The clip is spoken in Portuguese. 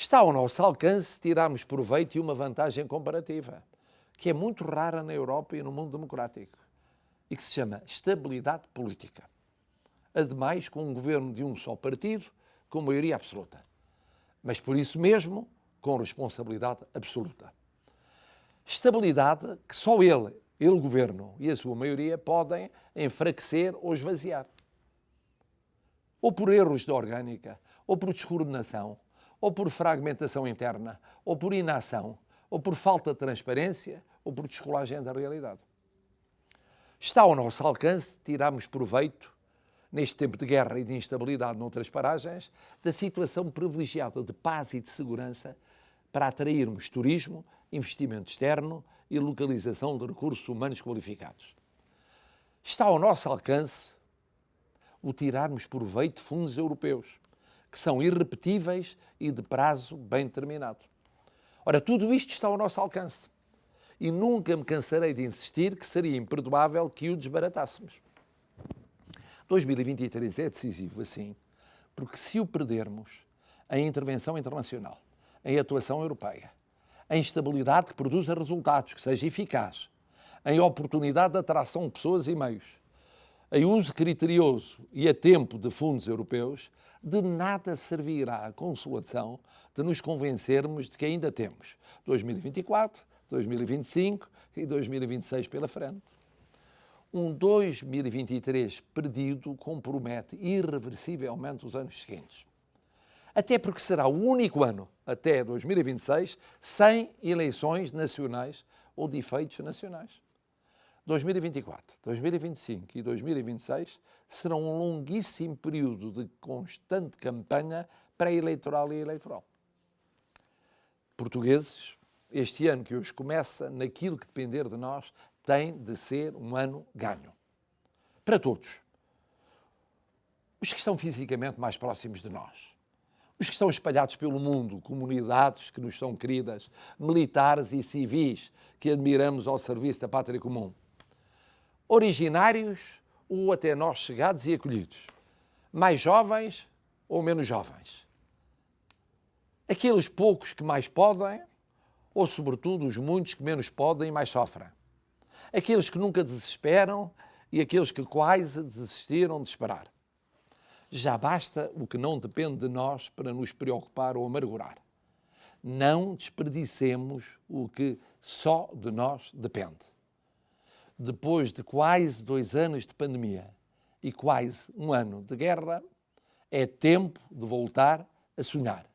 Está ao nosso alcance tirarmos proveito e uma vantagem comparativa, que é muito rara na Europa e no mundo democrático, e que se chama estabilidade política. Ademais, com um governo de um só partido, com maioria absoluta. Mas por isso mesmo, com responsabilidade absoluta. Estabilidade que só ele, ele governo e a sua maioria podem enfraquecer ou esvaziar. Ou por erros de orgânica, ou por descoordenação, ou por fragmentação interna, ou por inação, ou por falta de transparência, ou por descolagem da realidade. Está ao nosso alcance tirarmos proveito, neste tempo de guerra e de instabilidade noutras paragens, da situação privilegiada de paz e de segurança para atrairmos turismo, investimento externo e localização de recursos humanos qualificados. Está ao nosso alcance o tirarmos proveito de fundos europeus, que são irrepetíveis e de prazo bem determinado. Ora, tudo isto está ao nosso alcance. E nunca me cansarei de insistir que seria imperdoável que o desbaratássemos. 2023 é decisivo, assim, porque se o perdermos, a intervenção internacional, a atuação europeia, a instabilidade que produza resultados, que seja eficaz, a oportunidade de atração de pessoas e meios, a uso criterioso e a tempo de fundos europeus, de nada servirá a consolação de nos convencermos de que ainda temos 2024, 2025 e 2026 pela frente. Um 2023 perdido compromete irreversivelmente os anos seguintes. Até porque será o único ano, até 2026, sem eleições nacionais ou de efeitos nacionais. 2024, 2025 e 2026 serão um longuíssimo período de constante campanha pré-eleitoral e eleitoral. Portugueses, este ano que hoje começa, naquilo que depender de nós, tem de ser um ano ganho. Para todos. Os que estão fisicamente mais próximos de nós. Os que estão espalhados pelo mundo, comunidades que nos são queridas, militares e civis que admiramos ao serviço da pátria comum originários ou até nós chegados e acolhidos, mais jovens ou menos jovens. Aqueles poucos que mais podem, ou sobretudo os muitos que menos podem e mais sofrem. Aqueles que nunca desesperam e aqueles que quase desistiram de esperar. Já basta o que não depende de nós para nos preocupar ou amargurar. Não desperdicemos o que só de nós depende depois de quase dois anos de pandemia e quase um ano de guerra, é tempo de voltar a sonhar.